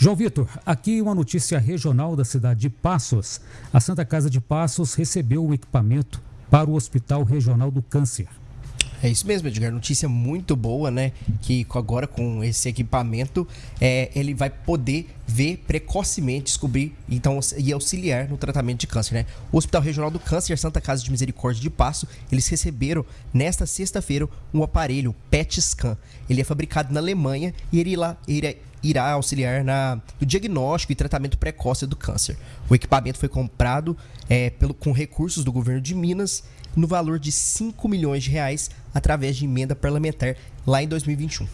João Vitor, aqui uma notícia regional da cidade de Passos. A Santa Casa de Passos recebeu o equipamento para o Hospital Regional do Câncer. É isso mesmo, Edgar. Notícia muito boa, né? Que agora com esse equipamento é, ele vai poder ver precocemente, descobrir então e auxiliar no tratamento de câncer, né? O Hospital Regional do Câncer Santa Casa de Misericórdia de Passo, eles receberam nesta sexta-feira um aparelho PET Scan. Ele é fabricado na Alemanha e ele lá irá, irá auxiliar na, no diagnóstico e tratamento precoce do câncer. O equipamento foi comprado é, pelo, com recursos do governo de Minas no valor de 5 milhões de reais através de emenda parlamentar lá em 2021.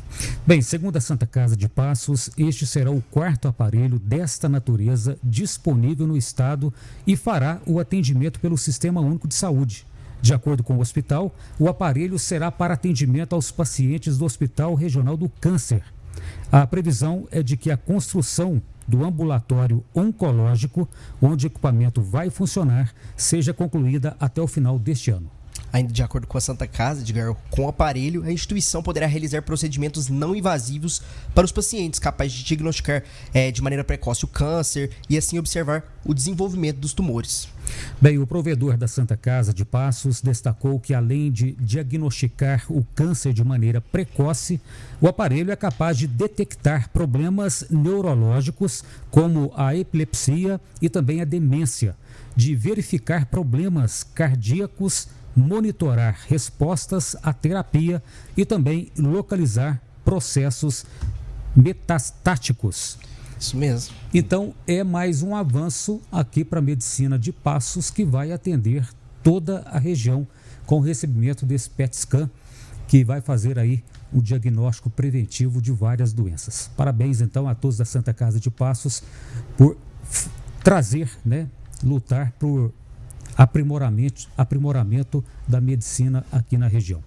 Bem, segundo a Santa Casa de Passos, este será o quarto aparelho desta natureza disponível no estado e fará o atendimento pelo Sistema Único de Saúde. De acordo com o hospital, o aparelho será para atendimento aos pacientes do Hospital Regional do Câncer. A previsão é de que a construção do ambulatório oncológico, onde o equipamento vai funcionar, seja concluída até o final deste ano. Ainda de acordo com a Santa Casa, Edgar, com o aparelho, a instituição poderá realizar procedimentos não invasivos para os pacientes, capazes de diagnosticar é, de maneira precoce o câncer e assim observar o desenvolvimento dos tumores. Bem, o provedor da Santa Casa de Passos destacou que, além de diagnosticar o câncer de maneira precoce, o aparelho é capaz de detectar problemas neurológicos, como a epilepsia e também a demência, de verificar problemas cardíacos monitorar respostas à terapia e também localizar processos metastáticos. Isso mesmo. Então, é mais um avanço aqui para a medicina de Passos que vai atender toda a região com o recebimento desse PET scan que vai fazer aí o diagnóstico preventivo de várias doenças. Parabéns então a todos da Santa Casa de Passos por trazer, né, lutar por aprimoramento, aprimoramento da medicina aqui na região.